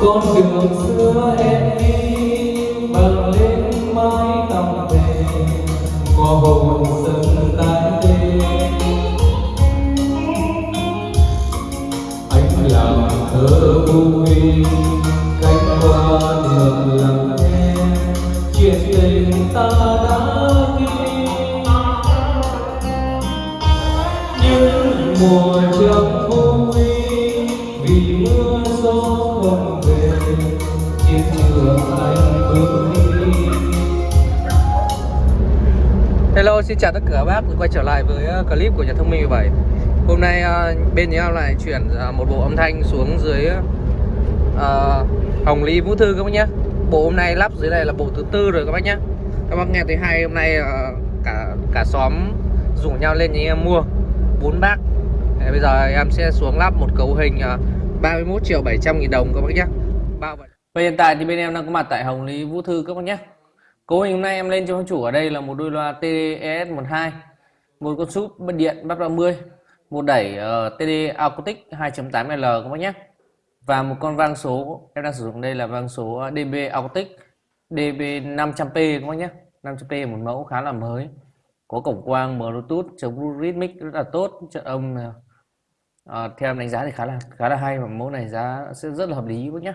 con đường xưa em đi bằng lên mái tóc về, có hồn sân tan đê anh làm thơ vui, cánh hoa đường lặng em chuyện tình ta đã đi những mùa trong Hello, xin chào tất cả các bác. Quay trở lại với ờ, clip của nhà thông minh 17 Hôm nay ờ, bên nhà lại chuyển ờ, một bộ âm thanh xuống dưới uh, Hồng Ly Vũ Thư các bác nhé Bộ hôm nay lắp dưới này là bộ thứ tư rồi các bác nhé Các bác nghe thấy hay hôm nay uh, cả cả xóm rủ nhau lên nhà em mua. Bốn bác. Thế Bây giờ em sẽ xuống lắp một cấu hình uh, 31 triệu 700 nghìn đồng các bác nhé Bao Và hiện tại thì bên em đang có mặt tại Hồng Lý Vũ Thư các bác nhé Cấu hình hôm nay em lên cho chủ ở đây là một đôi loa TDS12, Một con súp bất điện bắt 30 Một đẩy ờ, uh, TD Acoustic 2.8L các bác nhé. Và một con vang số em đang sử dụng đây là vang số ờ, DB Acoustic DB 500p các bác nhé. 500p một mẫu khá là mới Có cổng quang Bluetooth chống Blue Rhythmic rất là tốt Chất âm uh, theo em đánh giá thì khá là khá là hay và mẫu này giá sẽ rất là hợp lý các bác nhé.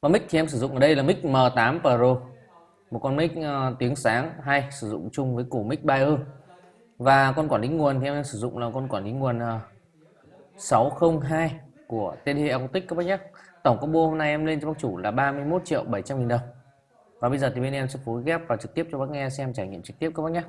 Và mic thì em sử dụng ở đây là mic M8 Pro một con mic ờ, tiếng sáng hay sử dụng chung với củ mic Bayer. Và con quản lý nguồn thì em sử dụng là con quản lý nguồn ờ, 602 của TD Acoustic các bác nhé. Tổng combo hôm nay em lên cho bác chủ là 31 triệu 700 nghìn đồng. Và bây giờ thì bên em sẽ phối ghép và trực tiếp cho bác nghe xem trải nghiệm trực tiếp các bác nhé.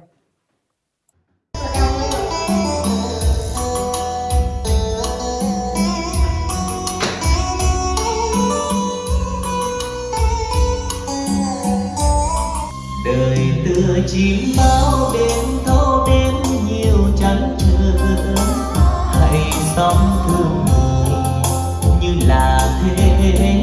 Đời chim bao đêm, thâu đêm nhiều chăn trở hãy sống thương người như là thế.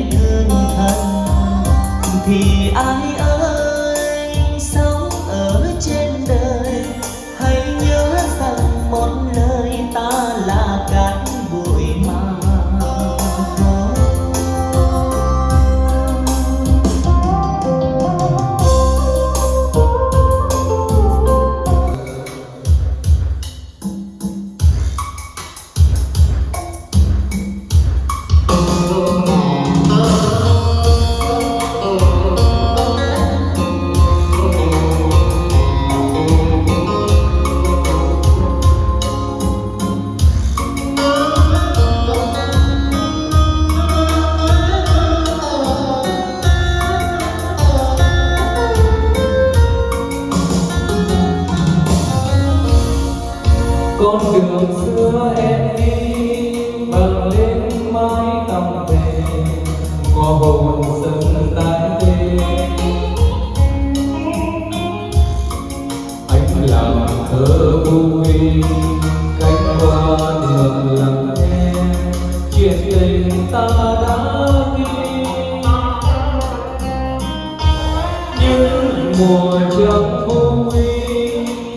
Mùa trăng vui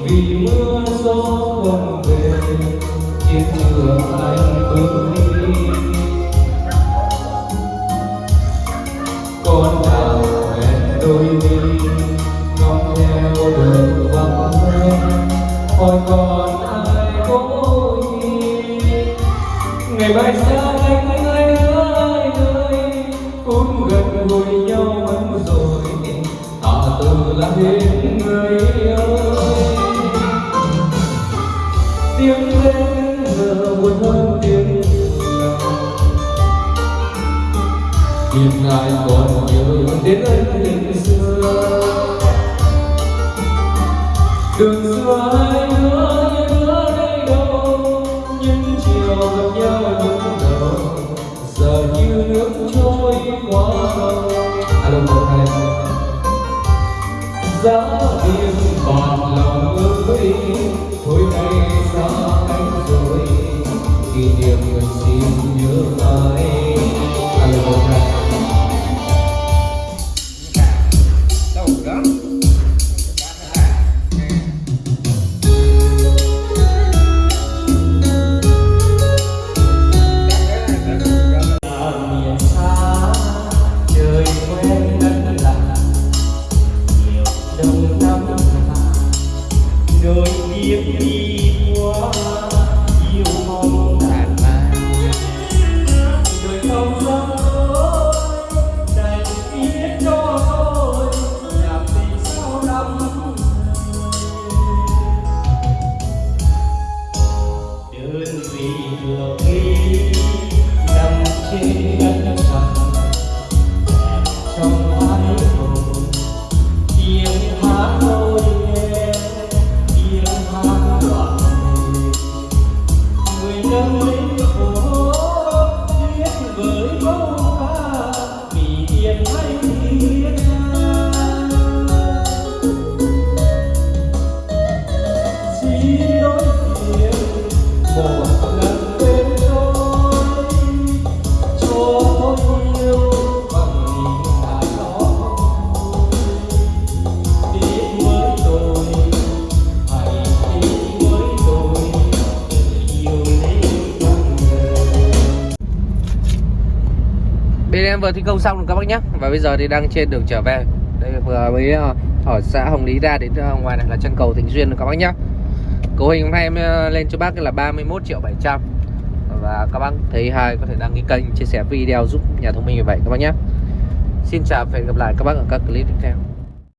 vì mưa gió không về chiến trường anh bước đi. Con đào hẹn đôi mi, ngóng theo đường vắng hoe hỏi còn ai có gì ngày mai xa anh? Vui nhau mất rồi. Ta từ là hết người ơi tiếng lên giờ buồn hơn tiếng lòng Tìm ngài còn nhớ đến ân trôi qua cầu Alo một hai giá tiền bạc lòng ơi thôi nay xa cách rồi kỷ niệm người xin nhớ ai kiếp đi qua yêu mong thì em vừa thi công xong rồi các bác nhé Và bây giờ thì đang trên đường trở về. Đây, vừa mới ờ, ở xã Hồng Lý ra đến ờ, ngoài này là chân cầu Thịnh Duyên rồi các bác nhé Cấu hình hôm nay em ờ, lên cho bác là 31 triệu 700 Và các bác thấy hay có thể đăng ký kênh, chia sẻ video giúp nhà thông minh như vậy các bác nhé Xin chào và hẹn gặp lại các bác ở các clip tiếp theo.